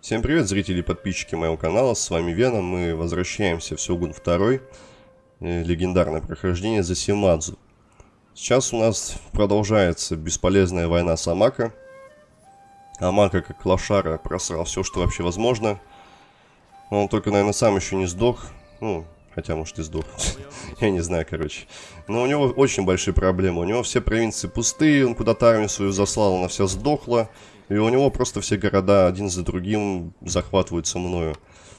Всем привет, зрители и подписчики моего канала, с вами Веном, мы возвращаемся в Сёгун 2, э, легендарное прохождение за Симадзу. Сейчас у нас продолжается бесполезная война с Амака. Амака, как лошара, просрал все, что вообще возможно. Он только, наверное, сам еще не сдох, ну, хотя, может, и сдох, я не знаю, короче. Но у него очень большие проблемы, у него все провинции пустые, он куда-то армию свою заслал, она вся сдохла. И у него просто все города один за другим захватываются мною.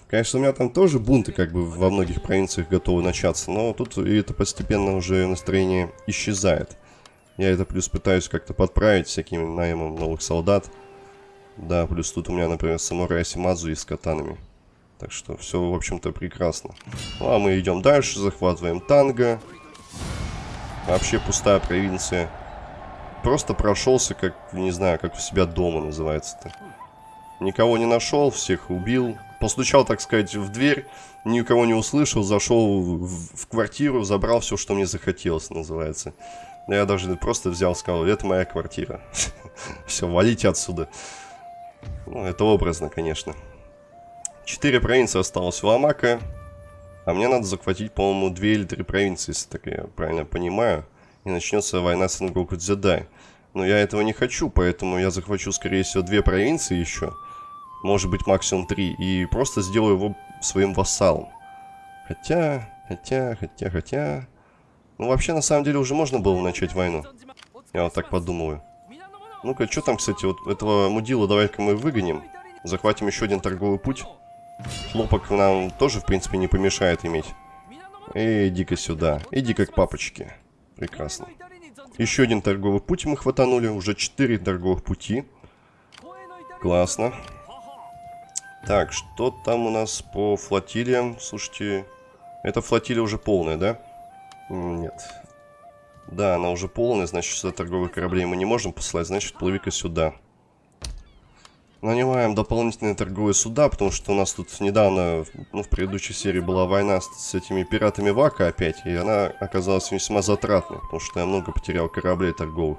Конечно, у меня там тоже бунты как бы во многих провинциях готовы начаться, но тут и это постепенно уже настроение исчезает. Я это плюс пытаюсь как-то подправить всяким наймом новых солдат. Да, плюс тут у меня, например, самурай Симазу и с катанами. Так что все, в общем-то, прекрасно. Ну, а мы идем дальше, захватываем танго. Вообще пустая провинция. Просто прошелся, как, не знаю, как у себя дома называется-то. Никого не нашел, всех убил. Постучал, так сказать, в дверь, никого не услышал, зашел в, в квартиру, забрал все, что мне захотелось, называется. Я даже просто взял, сказал, это моя квартира. Все, валите отсюда. Ну, это образно, конечно. Четыре провинции осталось у Амака. А мне надо захватить, по-моему, две или три провинции, если так я правильно понимаю и начнется война с Нгоку Дзядай. Но я этого не хочу, поэтому я захвачу, скорее всего, две провинции еще. Может быть, максимум три. И просто сделаю его своим вассалом. Хотя, хотя, хотя, хотя... Ну, вообще, на самом деле, уже можно было начать войну. Я вот так подумываю. Ну-ка, что там, кстати, вот этого мудила давай-ка мы выгоним. Захватим еще один торговый путь. Хлопок нам тоже, в принципе, не помешает иметь. Иди-ка сюда. Иди как папочки. Прекрасно. Еще один торговый путь мы хватанули. Уже четыре торговых пути. Классно. Так, что там у нас по флотилиям? Слушайте, эта флотилия уже полная, да? Нет. Да, она уже полная, значит, сюда торговых кораблей мы не можем послать, значит, плыви-ка сюда. Нанимаем дополнительные торговые суда, потому что у нас тут недавно, ну, в предыдущей серии была война с, с этими пиратами Вака опять, и она оказалась весьма затратной, потому что я много потерял кораблей торговых.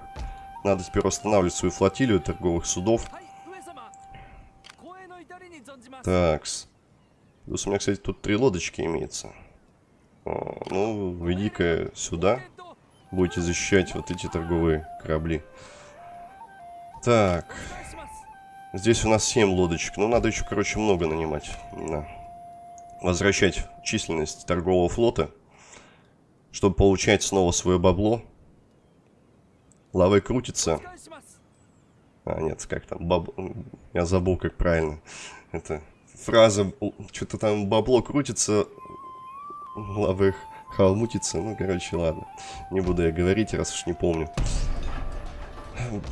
Надо теперь восстанавливать свою флотилию торговых судов. Такс. Плюс у меня, кстати, тут три лодочки имеется. О, ну, иди-ка сюда. Будете защищать вот эти торговые корабли. Так. Здесь у нас 7 лодочек. Ну, надо еще, короче, много нанимать. Да. Возвращать численность торгового флота. Чтобы получать снова свое бабло. Лавы крутится. А, нет, как там, баб... Я забыл, как правильно. Это фраза, что-то там бабло крутится, лавы халмутится. Ну, короче, ладно. Не буду я говорить, раз уж не помню.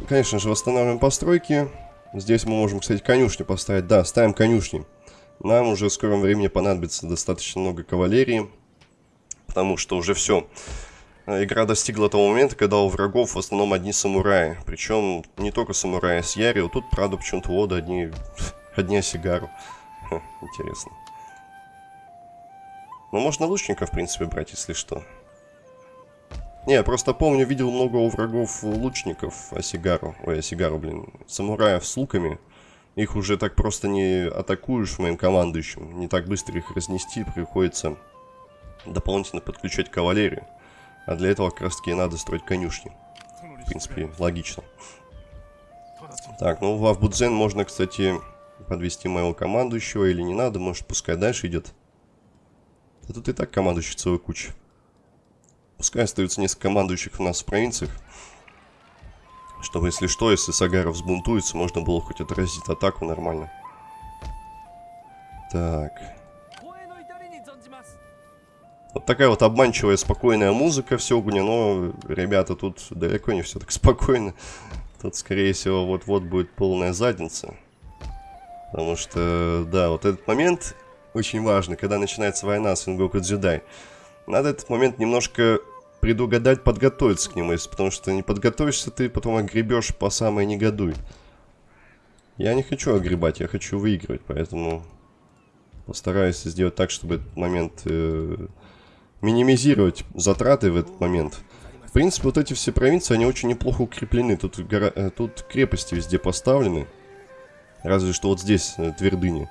Конечно же, восстанавливаем постройки. Здесь мы можем, кстати, конюшни поставить. Да, ставим конюшни. Нам уже в скором времени понадобится достаточно много кавалерии. Потому что уже все. Игра достигла того момента, когда у врагов в основном одни самураи. Причем не только самураи с Ярио. Тут, правда, почему-то вода одни, одни осигару. Интересно. Ну, можно лучников, в принципе, брать, если что. Не, я просто помню, видел много у врагов лучников Осигару. Ой, Осигару, блин. Самураев с луками. Их уже так просто не атакуешь моим командующим. Не так быстро их разнести. Приходится дополнительно подключать кавалерию. А для этого как раз таки надо строить конюшни. В принципе, логично. Так, ну в Авбудзен можно, кстати, подвести моего командующего или не надо. Может, пускай дальше идет. А тут и так командующий целая куча. Пускай остаются несколько командующих у нас в провинциях. Чтобы, если что, если Сагаров взбунтуется, можно было хоть отразить атаку нормально. Так. Вот такая вот обманчивая, спокойная музыка в Сёгуне, но, ребята, тут далеко не все так спокойно. Тут, скорее всего, вот-вот будет полная задница. Потому что, да, вот этот момент очень важный, когда начинается война с Ингоку Дзюдай. Надо этот момент немножко предугадать, подготовиться к нему, если потому что не подготовишься, ты потом огребешь по самой негодуй. Я не хочу огребать, я хочу выигрывать, поэтому постараюсь сделать так, чтобы этот момент э, минимизировать затраты в этот момент. В принципе, вот эти все провинции, они очень неплохо укреплены. Тут, гора... Э, тут крепости везде поставлены. Разве что вот здесь э, твердыни.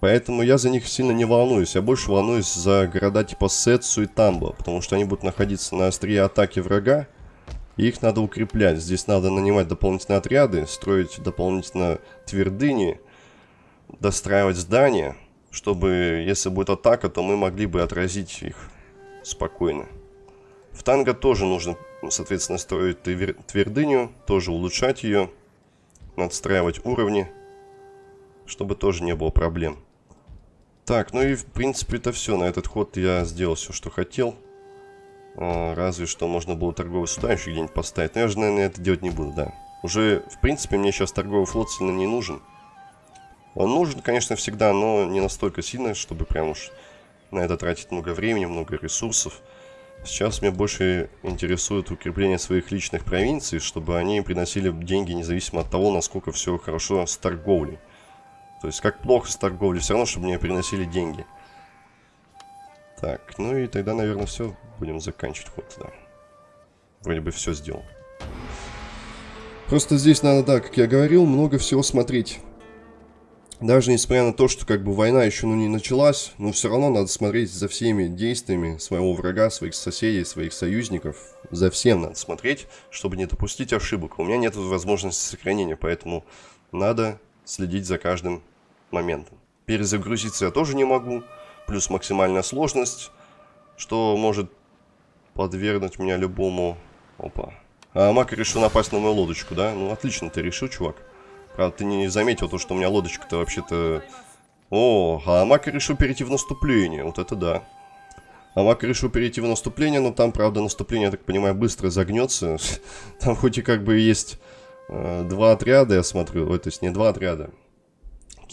Поэтому я за них сильно не волнуюсь. Я больше волнуюсь за города типа Сетсу и Тамбо. Потому что они будут находиться на острие атаки врага. И их надо укреплять. Здесь надо нанимать дополнительные отряды, строить дополнительно твердыни, достраивать здания, чтобы, если будет атака, то мы могли бы отразить их спокойно. В танго тоже нужно, соответственно, строить твердыню, тоже улучшать ее, надстраивать уровни, чтобы тоже не было проблем. Так, ну и в принципе это все. На этот ход я сделал все, что хотел. А, разве что можно было торговый суда еще где-нибудь поставить. Но я же, наверное, это делать не буду, да. Уже, в принципе, мне сейчас торговый флот сильно не нужен. Он нужен, конечно, всегда, но не настолько сильно, чтобы прям уж на это тратить много времени, много ресурсов. Сейчас меня больше интересует укрепление своих личных провинций, чтобы они приносили деньги независимо от того, насколько все хорошо с торговлей. То есть, как плохо с торговлей, все равно, чтобы мне приносили деньги. Так, ну и тогда, наверное, все. Будем заканчивать ход, да. Вроде бы все сделал. Просто здесь надо, да, как я говорил, много всего смотреть. Даже несмотря на то, что как бы война еще ну, не началась, но все равно надо смотреть за всеми действиями своего врага, своих соседей, своих союзников. За всем надо смотреть, чтобы не допустить ошибок. У меня нет возможности сохранения, поэтому надо следить за каждым моментом. Перезагрузиться я тоже не могу, плюс максимальная сложность, что может подвергнуть меня любому... Опа. А Мак решил напасть на мою лодочку, да? Ну, отлично ты решил, чувак. Правда, ты не заметил то, что у меня лодочка-то вообще-то... О, а Мак решил перейти в наступление. Вот это да. А Мак решил перейти в наступление, но там, правда, наступление, я так понимаю, быстро загнется. Там хоть и как бы есть э, два отряда, я смотрю. Ой, то есть не два отряда.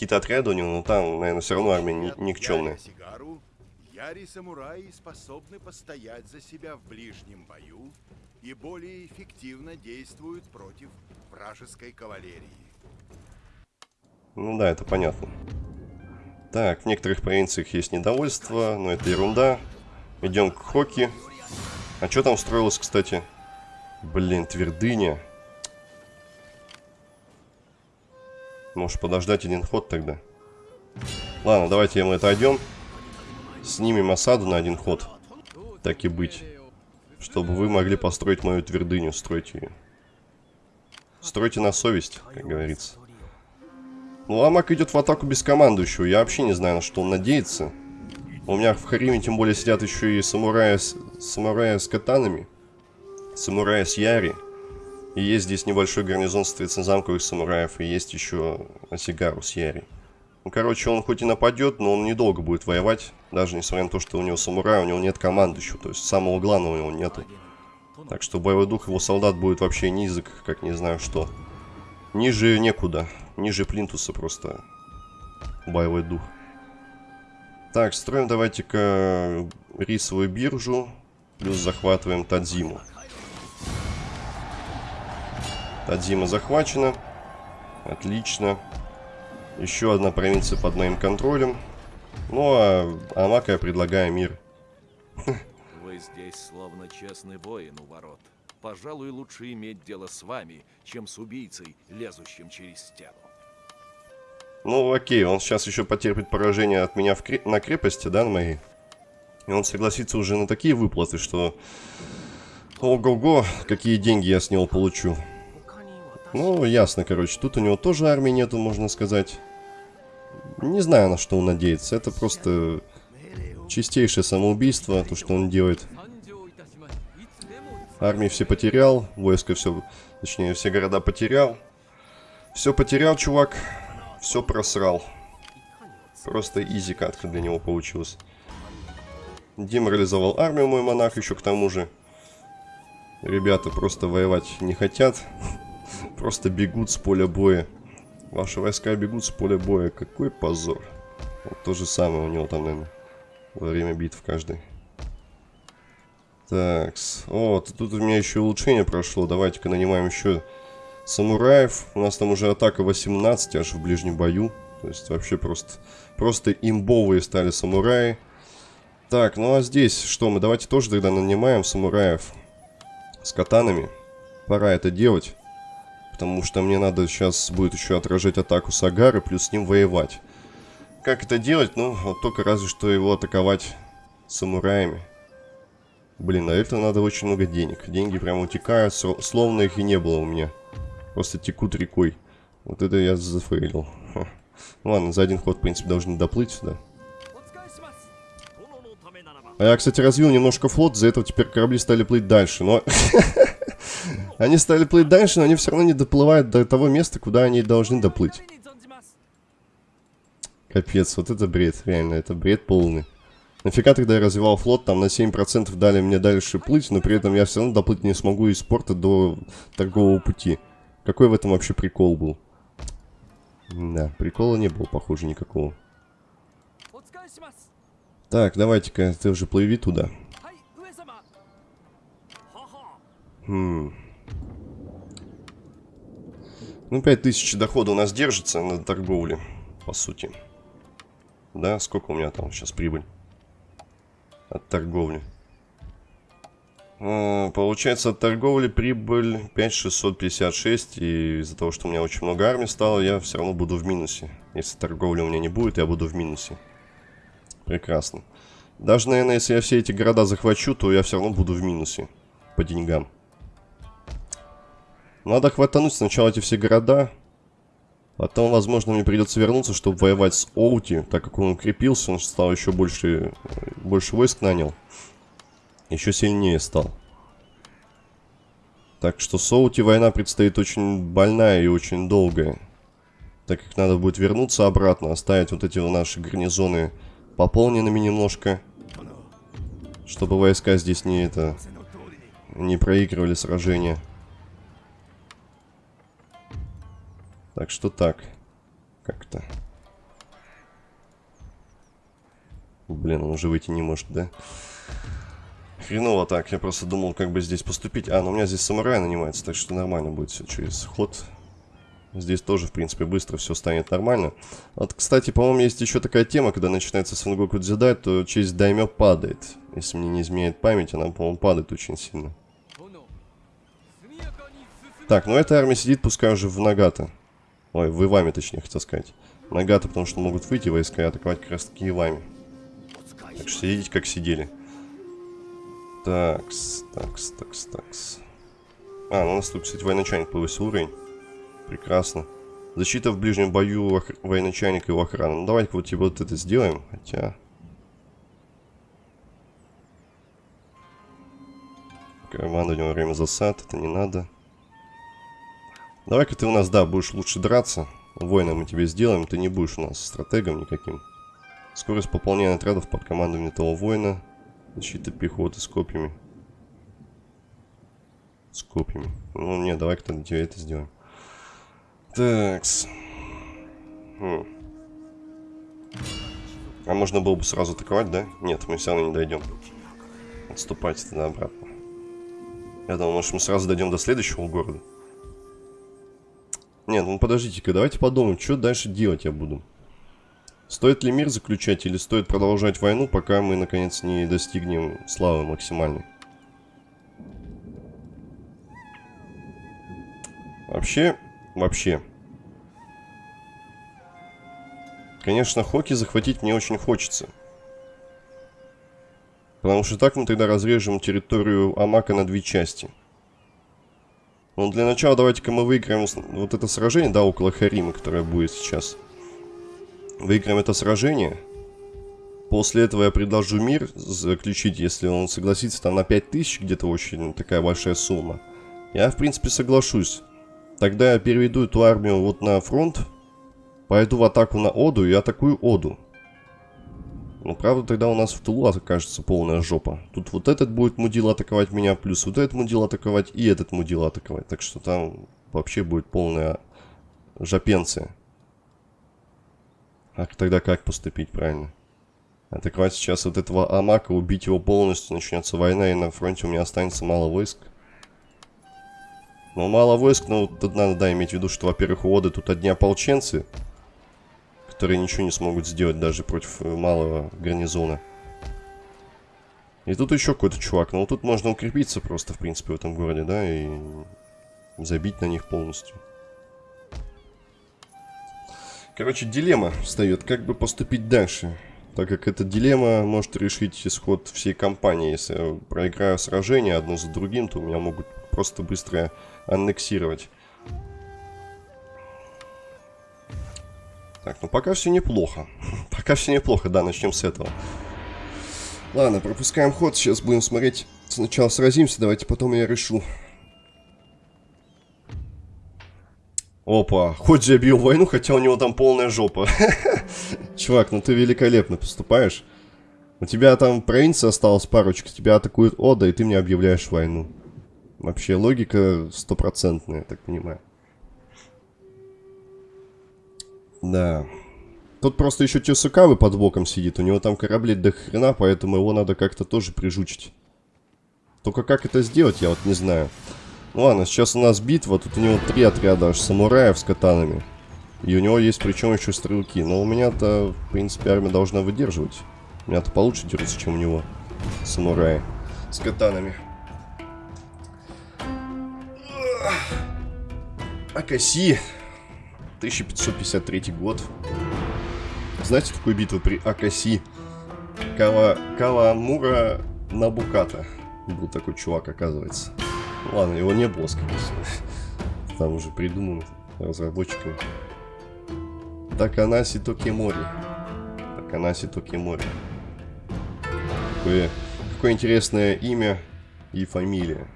Какие-то отряды у него, но там, наверное, все равно армия ни никчемная. Яри-самураи способны постоять за себя в ближнем бою и более эффективно действуют против вражеской кавалерии. Ну да, это понятно. Так, в некоторых провинциях есть недовольство, но это ерунда. Идем к Хоки. А что там строилось, кстати? Блин, твердыня. Может подождать один ход тогда? Ладно, давайте мы отойдем. Снимем осаду на один ход. Так и быть. Чтобы вы могли построить мою твердыню. Стройте ее. Стройте на совесть, как говорится. Ну, Ламак идет в атаку без командующего. Я вообще не знаю, на что он надеется. У меня в Хариме тем более сидят еще и самураи с, самураи с катанами. Самураи с Яри. И есть здесь небольшой гарнизон, соответственно, замковых самураев. И есть еще Осигару с Яри. Ну, короче, он хоть и нападет, но он недолго будет воевать. Даже несмотря на то, что у него самурай, у него нет командующего. То есть самого главного у него нету. Так что боевой дух его солдат будет вообще низок, как не знаю что. Ниже некуда. Ниже плинтуса просто боевой дух. Так, строим давайте-ка рисовую биржу. Плюс захватываем Тадзиму. Тадзима захвачена. Отлично. Еще одна провинция под моим контролем. Ну, а Амака я предлагаю мир. Вы здесь словно честный воин у ворот. Пожалуй, лучше иметь дело с вами, чем с убийцей, лезущим через стену. Ну, окей, он сейчас еще потерпит поражение от меня в креп... на крепости, да, на моей? И он согласится уже на такие выплаты, что... Ого-го, какие деньги я с него получу. Ну, ясно, короче. Тут у него тоже армии нету, можно сказать. Не знаю, на что он надеется. Это просто чистейшее самоубийство, то, что он делает. Армии все потерял, войско все, точнее, все города потерял. Все потерял, чувак. Все просрал. Просто изи катка для него получилась. Деморализовал армию мой монах еще к тому же. Ребята просто воевать не хотят. Просто бегут с поля боя. Ваши войска бегут с поля боя. Какой позор. Вот то же самое у него там, наверное, во время битв каждый. Так, вот, тут у меня еще улучшение прошло. Давайте-ка нанимаем еще самураев. У нас там уже атака 18 аж в ближнем бою. То есть вообще просто, просто имбовые стали самураи. Так, ну а здесь что мы? Давайте тоже тогда нанимаем самураев с катанами. Пора это делать. Потому что мне надо сейчас будет еще отражать атаку Сагары, плюс с ним воевать. Как это делать? Ну, вот только разве что его атаковать самураями. Блин, на это надо очень много денег. Деньги прям утекают, словно их и не было у меня. Просто текут рекой. Вот это я зафейлил. Ха. Ну ладно, за один ход, в принципе, должны доплыть сюда. А я, кстати, развил немножко флот, за этого теперь корабли стали плыть дальше, но... они стали плыть дальше, но они все равно не доплывают до того места, куда они должны доплыть. Капец, вот это бред, реально, это бред полный. Нафига тогда я развивал флот, там на 7% дали мне дальше плыть, но при этом я все равно доплыть не смогу из порта до торгового пути. Какой в этом вообще прикол был? Да, прикола не было, похоже, никакого. Так, давайте-ка, ты уже плыви туда. Хм. Ну, 5000 дохода у нас держится на торговле, по сути. Да, сколько у меня там сейчас прибыль? От торговли. А, получается, от торговли прибыль 5656. И из-за того, что у меня очень много армии стало, я все равно буду в минусе. Если торговли у меня не будет, я буду в минусе. Прекрасно. Даже, наверное, если я все эти города захвачу, то я все равно буду в минусе. По деньгам. Надо хватануть сначала эти все города. Потом, возможно, мне придется вернуться, чтобы воевать с Оути. Так как он укрепился, он стал еще больше, больше войск нанял. Еще сильнее стал. Так что с Оути война предстоит очень больная и очень долгая. Так как надо будет вернуться обратно, оставить вот эти наши гарнизоны пополненными немножко. Чтобы войска здесь не это... Не проигрывали сражения. Так что так. Как-то. Блин, он уже выйти не может, да? Хреново так, я просто думал, как бы здесь поступить. А, ну у меня здесь самурай нанимается, так что нормально будет все через ход. Здесь тоже, в принципе, быстро все станет нормально. Вот, кстати, по-моему, есть еще такая тема, когда начинается Сангоку Дзидай, то честь Даймё падает. Если мне не изменяет память, она, по-моему, падает очень сильно. Так, ну эта армия сидит, пускай уже в Нагата. Ой, в Иваме, точнее, хотел сказать. Нагата, потому что могут выйти войска и атаковать как раз таки Ивами. Так что сидите, как сидели. Такс, такс, такс, такс. А, ну у нас тут, кстати, военачальник повысил уровень. Прекрасно. Защита в ближнем бою ох... военачальника и его охраны. Ну, давайте вот типа вот это сделаем. Хотя... Командование во время засад. Это не надо. Давай-ка ты у нас, да, будешь лучше драться. Воина мы тебе сделаем. Ты не будешь у нас стратегом никаким. Скорость пополнения отрядов под командованием того воина. Защита пехоты с копьями. С копьями. Ну, не, давай-ка тогда тебе это сделаем. Такс. Хм. А можно было бы сразу атаковать, да? Нет, мы все равно не дойдем. Отступайте тогда обратно. Я думал, может мы сразу дойдем до следующего города. Нет, ну подождите-ка, давайте подумаем, что дальше делать я буду. Стоит ли мир заключать или стоит продолжать войну, пока мы наконец не достигнем славы максимальной? Вообще, Вообще. Конечно, Хоки захватить мне очень хочется. Потому что так мы тогда разрежем территорию Амака на две части. Но для начала давайте-ка мы выиграем вот это сражение, да, около Харима, которое будет сейчас. Выиграем это сражение. После этого я предложу мир заключить, если он согласится там на 5000, где-то очень такая большая сумма. Я, в принципе, соглашусь. Тогда я переведу эту армию вот на фронт. Пойду в атаку на Оду и атакую Оду. Ну, правда, тогда у нас в тылу окажется полная жопа. Тут вот этот будет мудил атаковать меня, плюс вот этот мудил атаковать и этот мудил атаковать. Так что там вообще будет полная жопенция. А тогда как поступить правильно? Атаковать сейчас вот этого Амака, убить его полностью, начнется война, и на фронте у меня останется мало войск. Но мало войск, но тут надо, да, иметь в виду, что, во-первых, у Оды тут одни ополченцы, которые ничего не смогут сделать даже против э, малого гарнизона. И тут еще какой-то чувак. Ну, тут можно укрепиться просто, в принципе, в этом городе, да, и забить на них полностью. Короче, дилемма встает, как бы поступить дальше. Так как эта дилемма может решить исход всей кампании. Если я проиграю сражение одно за другим, то меня могут просто быстро аннексировать. Так, ну пока все неплохо. пока все неплохо, да, начнем с этого. Ладно, пропускаем ход, сейчас будем смотреть. Сначала сразимся, давайте потом я решу. Опа, хоть же объявил войну, хотя у него там полная жопа. Чувак, ну ты великолепно поступаешь. У тебя там провинция осталась парочка, тебя атакует Ода, и ты мне объявляешь войну. Вообще логика стопроцентная, так понимаю. Да. Тут просто еще Тесукавы под боком сидит. У него там корабли до хрена, поэтому его надо как-то тоже прижучить. Только как это сделать, я вот не знаю. Ну ладно, сейчас у нас битва. Тут у него три отряда аж самураев с катанами. И у него есть причем еще стрелки. Но у меня-то, в принципе, армия должна выдерживать. У меня-то получше держится, чем у него. Самураи. С катанами. Акаси. 1553 год. Знаете такую битву при Акаси? Кава... Кавамура Набуката. Был такой чувак, оказывается. Ладно, его не было, скорее всего. Там уже придумано разработчиками. Таканаси Токимори. Таканаси Токимори. Какое, какое интересное имя и фамилия.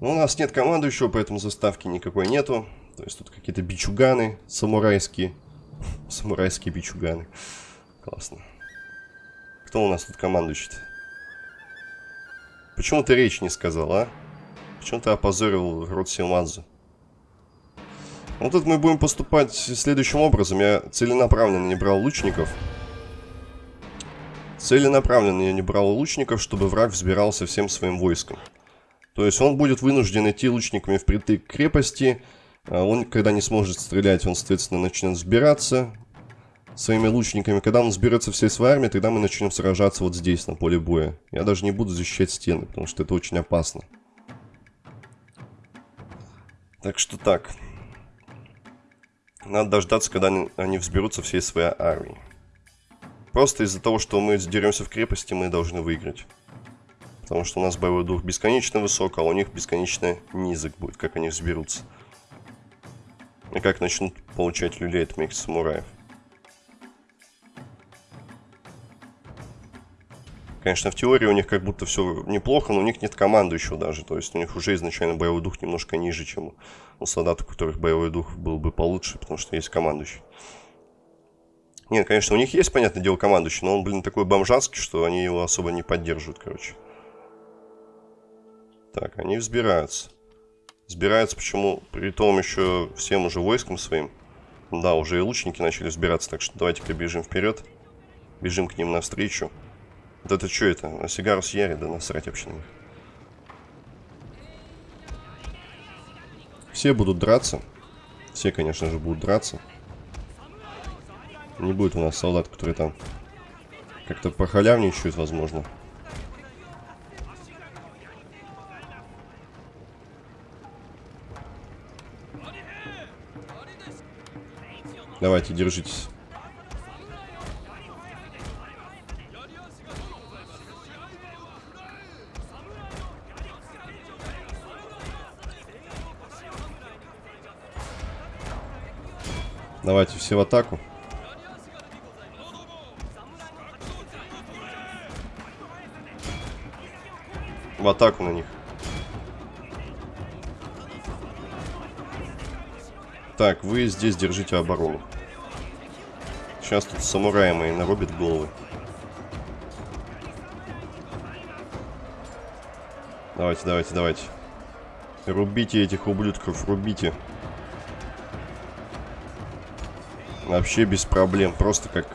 Но у нас нет командующего, поэтому заставки никакой нету. То есть тут какие-то бичуганы самурайские. Самурайские бичуганы. Классно. Кто у нас тут командующий -то? Почему ты речь не сказал, а? Почему ты опозорил род Симадзу? Вот тут мы будем поступать следующим образом. Я целенаправленно не брал лучников. Целенаправленно я не брал лучников, чтобы враг взбирался всем своим войском. То есть он будет вынужден идти лучниками впритык к крепости. А он, когда не сможет стрелять, он, соответственно, начнет взбираться своими лучниками. Когда он сберется всей своей армией, тогда мы начнем сражаться вот здесь, на поле боя. Я даже не буду защищать стены, потому что это очень опасно. Так что так. Надо дождаться, когда они, они взберутся всей своей армией. Просто из-за того, что мы деремся в крепости, мы должны выиграть. Потому что у нас боевой дух бесконечно высок, а у них бесконечно низок будет, как они взберутся. И как начнут получать люлей от моих самураев. Конечно, в теории у них как будто все неплохо, но у них нет командующего даже. То есть у них уже изначально боевой дух немножко ниже, чем у солдат, у которых боевой дух был бы получше, потому что есть командующий. Нет, конечно, у них есть, понятное дело, командующий, но он, блин, такой бомжанский, что они его особо не поддерживают, короче. Так, они взбираются. Взбираются, почему? При том еще всем уже войском своим. Да, уже и лучники начали взбираться, так что давайте-ка бежим вперед. Бежим к ним навстречу. Вот это что это? На сигару с Яри, да насрать вообще на них. Все будут драться. Все, конечно же, будут драться. Не будет у нас солдат, которые там как-то похалявничают, возможно. Давайте, держитесь. Давайте все в атаку. В атаку на них. Так, вы здесь держите оборону. Сейчас тут самураи мои нарубят головы. Давайте, давайте, давайте. Рубите этих ублюдков, рубите. Вообще без проблем. Просто как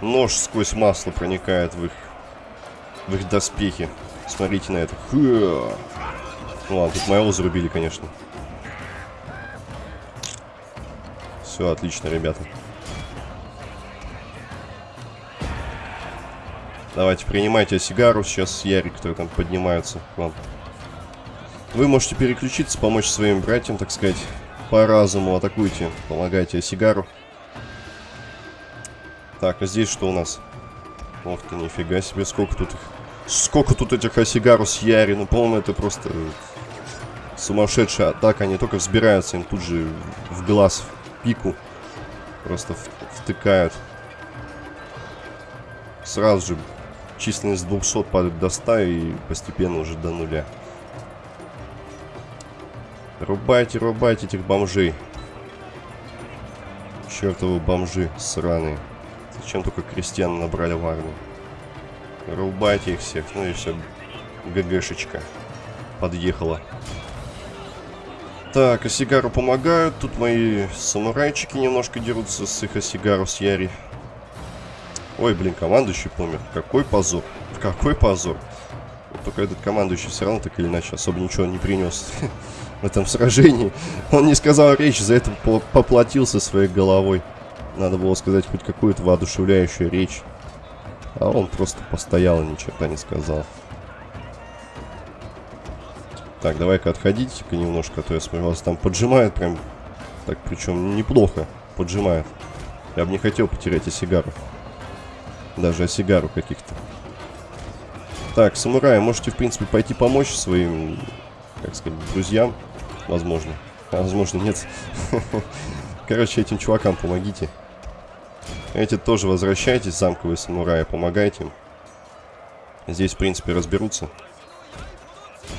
нож сквозь масло проникает в их, в их доспехи. Смотрите на это. Ну ладно, тут моего зарубили, конечно. Все, отлично, ребята. Давайте, принимайте сигару. Сейчас Ярик, который там поднимается к вам. Вы можете переключиться, помочь своим братьям, так сказать, по разуму. Атакуйте, помогайте сигару. Так, а здесь что у нас? Ох ты, нифига себе, сколько тут их... Сколько тут этих осигарус яри, ну, по-моему, это просто сумасшедшая атака. Они только взбираются, им тут же в глаз, в пику просто втыкают. Сразу же численность 200 падает до 100 и постепенно уже до нуля. Рубайте, рубайте этих бомжей. Чертовы бомжи сраные. Зачем только крестьян набрали в армию? Рубайте их всех. Ну и все. ГГшечка подъехала. Так, Осигару помогают. Тут мои самурайчики немножко дерутся с их Осигару с Яри. Ой, блин, командующий помер. Какой позор. Какой позор. Только этот командующий все равно так или иначе особо ничего не принес в этом сражении. Он не сказал речь, за это поплатился своей головой. Надо было сказать хоть какую-то воодушевляющую речь. А он просто постоял и ни черта не сказал. Так, давай-ка отходите-ка немножко, а то я смотрю, вас там поджимает прям. Так, причем неплохо поджимает. Я бы не хотел потерять осигару. Даже осигару каких-то. Так, самураи, можете, в принципе, пойти помочь своим, как сказать, друзьям. Возможно. А, возможно, нет. Короче, этим чувакам помогите. Эти тоже возвращайтесь, замковые самураи, помогайте им. Здесь, в принципе, разберутся.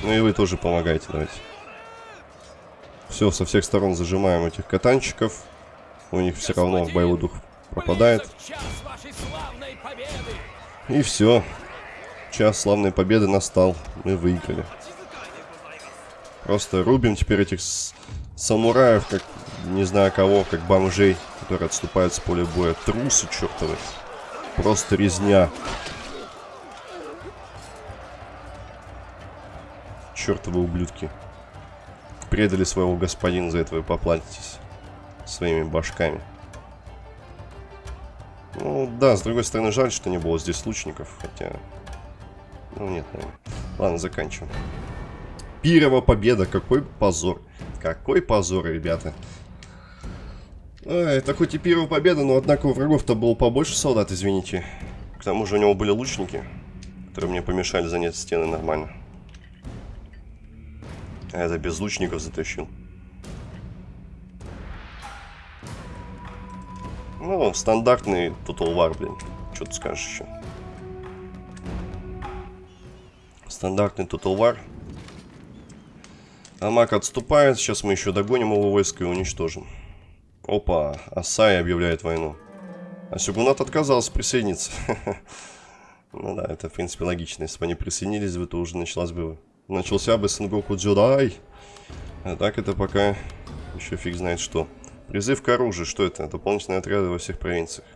Ну и вы тоже помогайте, давайте. Все, со всех сторон зажимаем этих катанчиков. У них все равно боевой дух пропадает. И все. Час славной победы настал. Мы выиграли. Просто рубим теперь этих самураев, как не знаю кого, как бомжей, которые отступают с поля боя. Трусы чертовы. Просто резня. Чертовы ублюдки. Предали своего господина, за это вы поплатитесь своими башками. Ну, да, с другой стороны, жаль, что не было здесь лучников, хотя... Ну, нет, наверное. Ладно, заканчиваем. Пирова победа, какой позор. Какой позор, ребята. Ой, это хоть и первая победа, но однако у врагов-то было побольше солдат, извините. К тому же у него были лучники, которые мне помешали занять стены нормально. А это без лучников затащил. Ну, стандартный Total War, блин. Что ты скажешь еще? Стандартный Total War. Амак отступает. Сейчас мы еще догоним его войско и уничтожим. Опа, Асай объявляет войну. А Сюгунат отказался присоединиться. ну да, это в принципе логично. Если бы они присоединились бы, то уже началась бы начался бы Сенгоку Дзюдай. А так это пока еще фиг знает что. Призыв к оружию, что это? Дополнительные отряды во всех провинциях.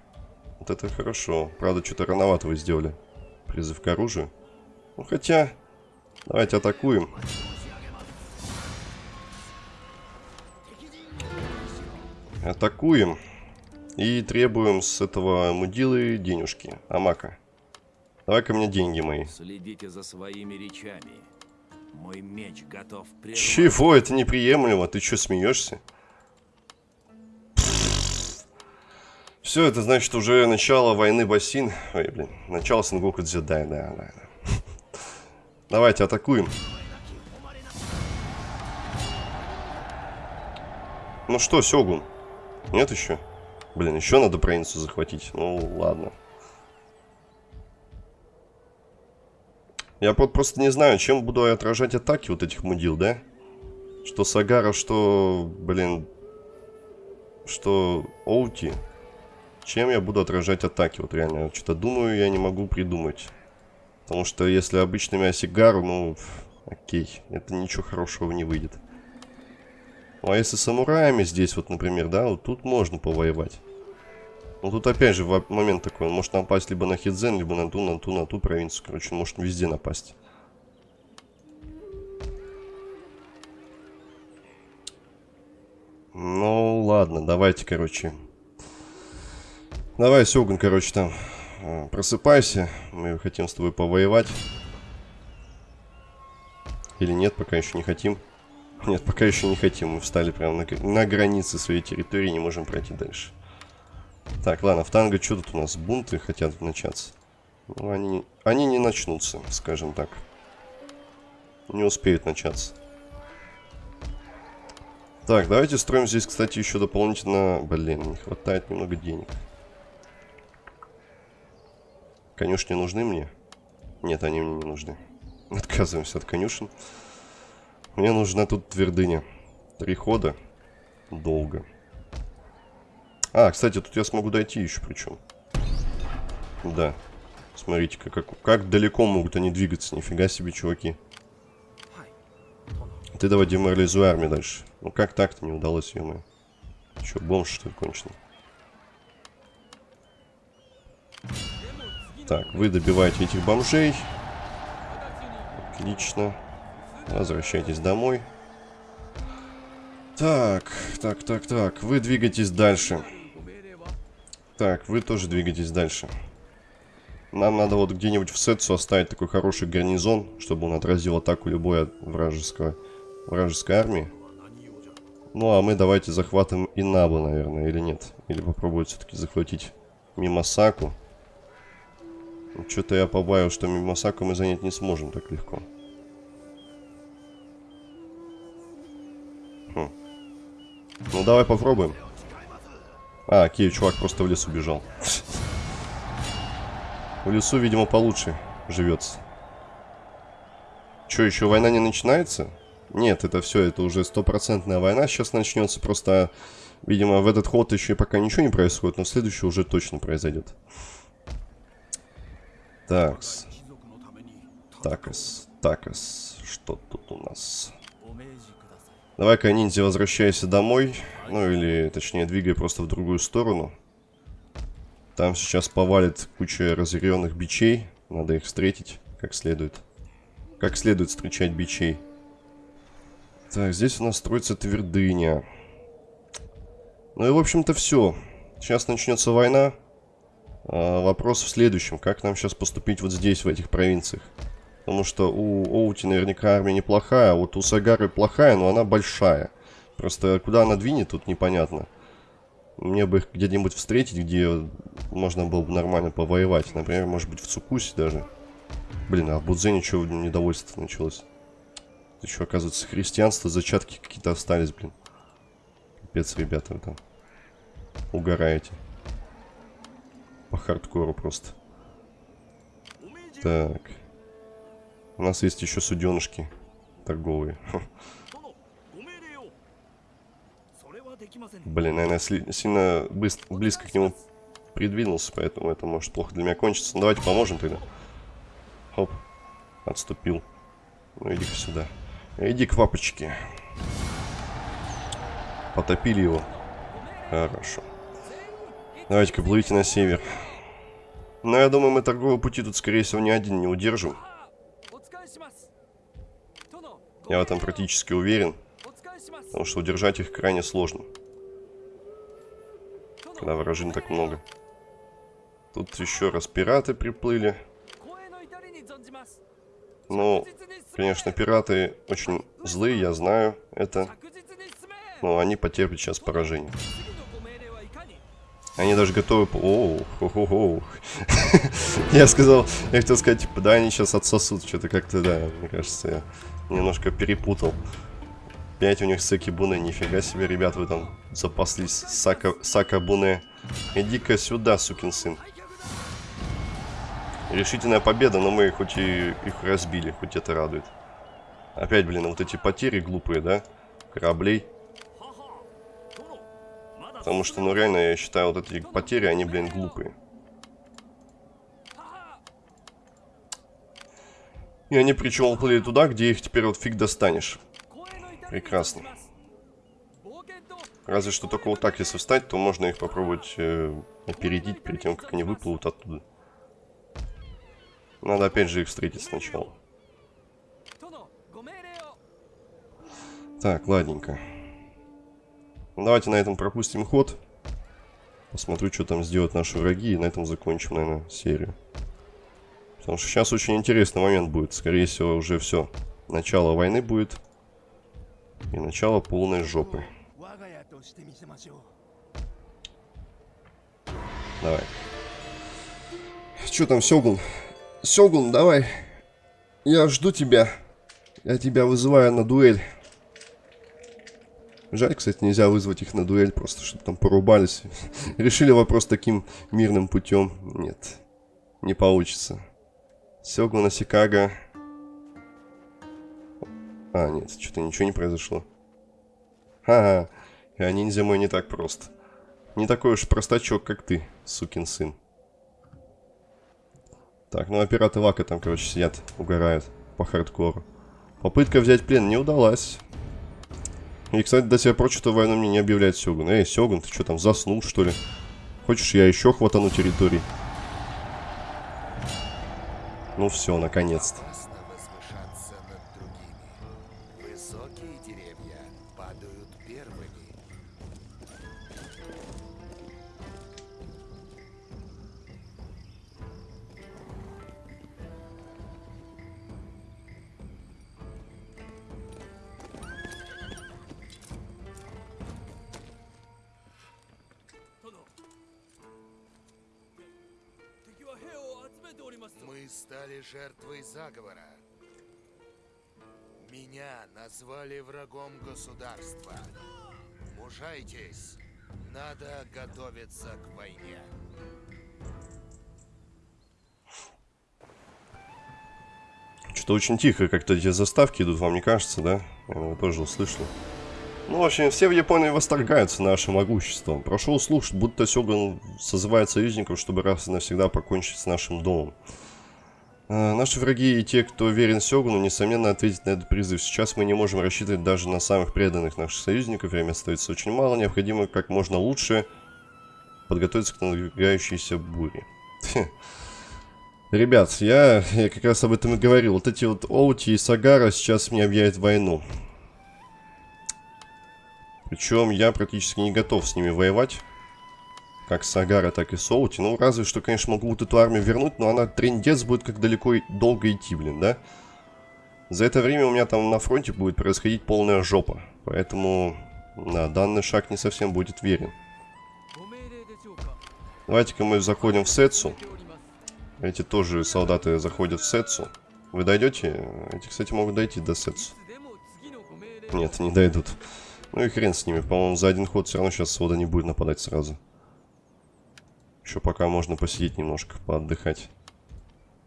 Вот это хорошо. Правда, что-то рановато вы сделали. Призыв к оружию. Ну, хотя... Давайте атакуем. Атакуем. И требуем с этого мудилы денежки. Амака. Давай-ка мне деньги мои. Следите за своими речами. Мой меч готов прервать. Чего? Это неприемлемо. Ты что, смеешься? Все, это значит уже начало войны Басин. Ой, блин. Начало Сенгоку Дзюдай, да, да, да. Давайте атакуем. Ну что, Сёгун? Нет еще? Блин, еще надо провинцию захватить. Ну, ладно. Я просто не знаю, чем буду я отражать атаки вот этих мудил, да? Что Сагара, что, блин, что Оути. Чем я буду отражать атаки? Вот реально, что-то думаю, я не могу придумать. Потому что если обычными Осигару, ну, окей, это ничего хорошего не выйдет. Ну, а если самураями здесь, вот, например, да, вот тут можно повоевать. Ну тут опять же момент такой, он может напасть либо на Хидзен, либо на ту, на ту, на ту провинцию. Короче, он может везде напасть. Ну ладно, давайте, короче. Давай, Сёгун, короче, там э, просыпайся. Мы хотим с тобой повоевать. Или нет, пока еще не хотим. Нет, пока еще не хотим. Мы встали прямо на, на границе своей территории, не можем пройти дальше. Так, ладно, в танго что тут у нас? Бунты хотят начаться. Ну, они, они не начнутся, скажем так. Не успеют начаться. Так, давайте строим здесь, кстати, еще дополнительно... Блин, не хватает немного денег. Конюшни нужны мне? Нет, они мне не нужны. Отказываемся от конюшен. Мне нужна тут твердыня. Три хода. Долго. А, кстати, тут я смогу дойти еще причем. Да. Смотрите, как, как далеко могут они двигаться. Нифига себе, чуваки. Ты давай деморализуй армию дальше. Ну как так-то не удалось, ё -моё. Че, бомж что ли конченый? Так, вы добиваете этих бомжей. Отлично. Возвращайтесь домой. Так, так, так, так. Вы двигаетесь дальше. Так, вы тоже двигаетесь дальше. Нам надо вот где-нибудь в Сетсу оставить такой хороший гарнизон, чтобы он отразил атаку любой вражеского, вражеской армии. Ну, а мы давайте захватим Инабу, наверное, или нет. Или попробуем все-таки захватить Мимасаку. Что-то я побавил, что Мимасаку мы занять не сможем так легко. Хм. Ну, давай попробуем. А, окей, чувак просто в лес убежал. В лесу, видимо, получше живется. Че, еще война не начинается? Нет, это все, это уже стопроцентная война сейчас начнется. Просто, видимо, в этот ход еще пока ничего не происходит, но следующий уже точно произойдет. Такс. Такас. Такас. Что тут у нас? Давай-ка, ниндзя, возвращайся домой. Ну, или, точнее, двигай просто в другую сторону. Там сейчас повалит куча разъяренных бичей. Надо их встретить как следует. Как следует встречать бичей. Так, здесь у нас строится твердыня. Ну и, в общем-то, все. Сейчас начнется война. А, вопрос в следующем. Как нам сейчас поступить вот здесь, в этих провинциях? Потому что у Оути наверняка армия неплохая, а вот у Сагары плохая, но она большая. Просто куда она двинет, тут непонятно. Мне бы их где-нибудь встретить, где можно было бы нормально повоевать. Например, может быть в Цукусе даже. Блин, а в Будзене что недовольство началось? Что, оказывается, христианство, зачатки какие-то остались, блин. Капец, ребята, вы там угораете. По хардкору просто. Так. У нас есть еще суденышки торговые. Блин, наверное, сильно близко к нему придвинулся, поэтому это может плохо для меня кончиться. Ну, давайте поможем тогда. Хоп. Отступил. Ну, иди-ка сюда. Иди к папочке. Потопили его. Хорошо. Давайте-ка плывите на север. Но я думаю, мы торговые пути тут, скорее всего, ни один не удержим. Я в этом практически уверен. Потому что удержать их крайне сложно. Когда вражин так много. Тут еще раз пираты приплыли. Ну, конечно, пираты очень злые, я знаю это. Но они потерпят сейчас поражение. Они даже готовы... Оу. Я сказал, я хотел сказать, типа, да, они сейчас отсосут. Что-то как-то, да, мне кажется, я немножко перепутал. Опять у них Саки Буне. Нифига себе, ребят, вы там запаслись. Сака, Сака Буне. Иди-ка сюда, сукин сын. Решительная победа, но мы хоть и их разбили, хоть это радует. Опять, блин, вот эти потери глупые, да? Кораблей. Потому что, ну реально, я считаю, вот эти потери, они, блин, глупые. И они причем уплыли туда, где их теперь вот фиг достанешь. Прекрасно. Разве что только вот так, если встать, то можно их попробовать э, опередить перед тем, как они выплывут оттуда. Надо опять же их встретить сначала. Так, ладненько. Давайте на этом пропустим ход. Посмотрю, что там сделают наши враги, и на этом закончим, наверное, серию. Потому что сейчас очень интересный момент будет. Скорее всего, уже все. Начало войны будет. И начало полной жопы. Давай. Что там, Сёгун? Сёгун, давай. Я жду тебя. Я тебя вызываю на дуэль. Жаль, кстати, нельзя вызвать их на дуэль, просто чтобы там порубались. Решили вопрос таким мирным путем. Нет, не получится. Сёгуна Сикага. А, нет, что-то ничего не произошло. Ха-ха, а ниндзя мой не так прост. Не такой уж простачок, как ты, сукин сын. Так, ну а пираты Вака там, короче, сидят, угорают по хардкору. Попытка взять плен не удалась. И, кстати, до сих пор что-то войну мне не объявляет Сёгун. Эй, Сёгун, ты что там, заснул, что ли? Хочешь, я еще хватану территорий? Ну все, наконец-то. Назвали врагом государства. Мужайтесь. Надо готовиться к войне. Что-то очень тихо как-то эти заставки идут, вам не кажется, да? Я его тоже услышал. Ну, в общем, все в Японии восторгаются нашим могуществом. Прошел слух, будто Сёгун созывает союзников, чтобы раз и навсегда покончить с нашим домом. Э, наши враги и те, кто верен Сёгуну, несомненно ответят на этот призыв. Сейчас мы не можем рассчитывать даже на самых преданных наших союзников. Время остается очень мало. Необходимо как можно лучше подготовиться к надвигающейся буре. Ребят, я, я как раз об этом и говорил. Вот эти вот Оути и Сагара сейчас мне объявят войну. Причем я практически не готов с ними воевать. Как с Агара, так и с Оути. Ну, разве что, конечно, могу вот эту армию вернуть, но она трендец будет как далеко и долго идти, блин, да? За это время у меня там на фронте будет происходить полная жопа. Поэтому, да, данный шаг не совсем будет верен. Давайте-ка мы заходим в Сетсу. Эти тоже солдаты заходят в Сетсу. Вы дойдете? Эти, кстати, могут дойти до Сетсу. Нет, не дойдут. Ну и хрен с ними. По-моему, за один ход все равно сейчас Сода не будет нападать сразу. Еще пока можно посидеть немножко, поотдыхать.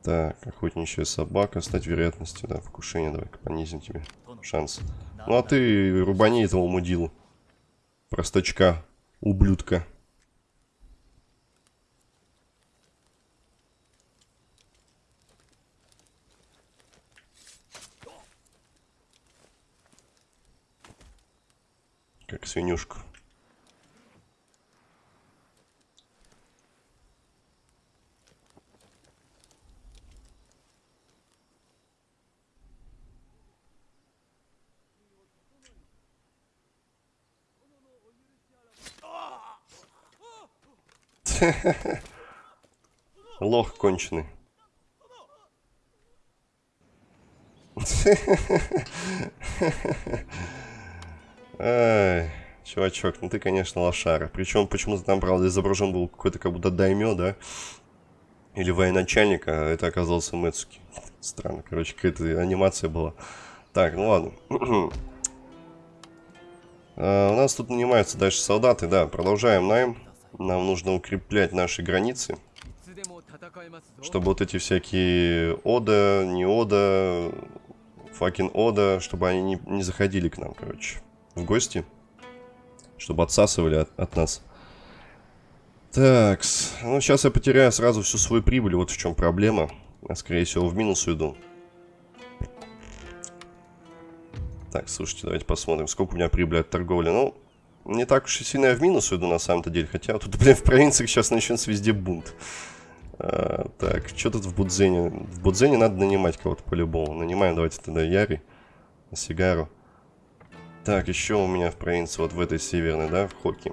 Так, охотничья собака. Стать вероятностью, да, покушения. Давай-ка понизим тебе шанс. Ну а ты рубани этого мудилу. Простачка. Ублюдка. Как свинюшку. Лох конченый. Ай, чувачок, ну ты, конечно, лошара. Причем, почему-то там, правда, изображен был какой-то как будто даймё, да? Или военачальник, а это оказался Мэцуки. Странно, короче, какая-то анимация была. Так, ну ладно. а, у нас тут нанимаются дальше солдаты, да, продолжаем найм. Нам нужно укреплять наши границы. Чтобы вот эти всякие Ода, не Ода, факин Ода, чтобы они не, не заходили к нам, короче, в гости. Чтобы отсасывали от, от нас. Так, ну сейчас я потеряю сразу всю свою прибыль, вот в чем проблема. Я, скорее всего, в минус уйду. Так, слушайте, давайте посмотрим, сколько у меня прибыли от торговли. Ну, не так уж и сильно я в минус уйду на самом-то деле. Хотя тут, блин, в провинциях сейчас начнется везде бунт. А, так, что тут в Будзене? В Будзене надо нанимать кого-то по-любому. Нанимаем, давайте тогда Яри, Сигару. Так, еще у меня в провинции, вот в этой северной, да, в Хоке.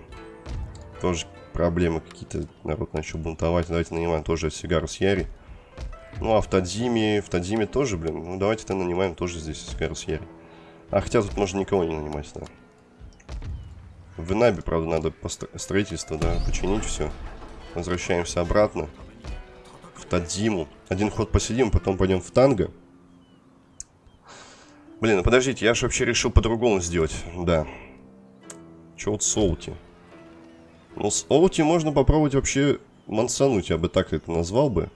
Тоже проблемы какие-то, народ начал бунтовать. Давайте нанимаем тоже Сигару с Яри. Ну, а в Тадзиме, в Тадзиме тоже, блин, ну давайте-то нанимаем тоже здесь Сигару с Яри. А хотя тут можно никого не нанимать, да. В Инабе, правда, надо строительство, да, починить все. Возвращаемся обратно. В Тадзиму. Один ход посидим, потом пойдем в танго. Блин, ну подождите, я же вообще решил по-другому сделать. Да. Че вот с Оути? Ну, с Оути можно попробовать вообще мансануть, я бы так это назвал бы.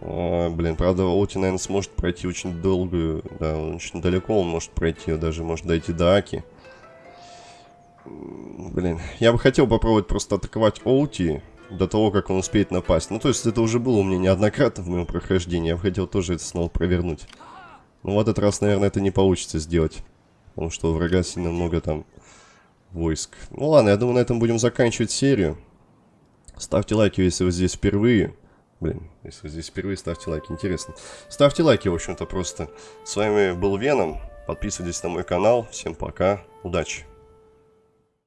А, блин, правда, Оути, наверное, сможет пройти очень долгую, да, очень далеко он может пройти, даже может дойти до Аки. Блин, я бы хотел попробовать просто атаковать Оути до того, как он успеет напасть. Ну, то есть это уже было у меня неоднократно в моем прохождении, я бы хотел тоже это снова провернуть. Ну, в этот раз, наверное, это не получится сделать. Потому что у врага сильно много там войск. Ну ладно, я думаю, на этом будем заканчивать серию. Ставьте лайки, если вы здесь впервые. Блин, если вы здесь впервые, ставьте лайки, интересно. Ставьте лайки, в общем-то, просто. С вами был Веном. Подписывайтесь на мой канал. Всем пока. Удачи.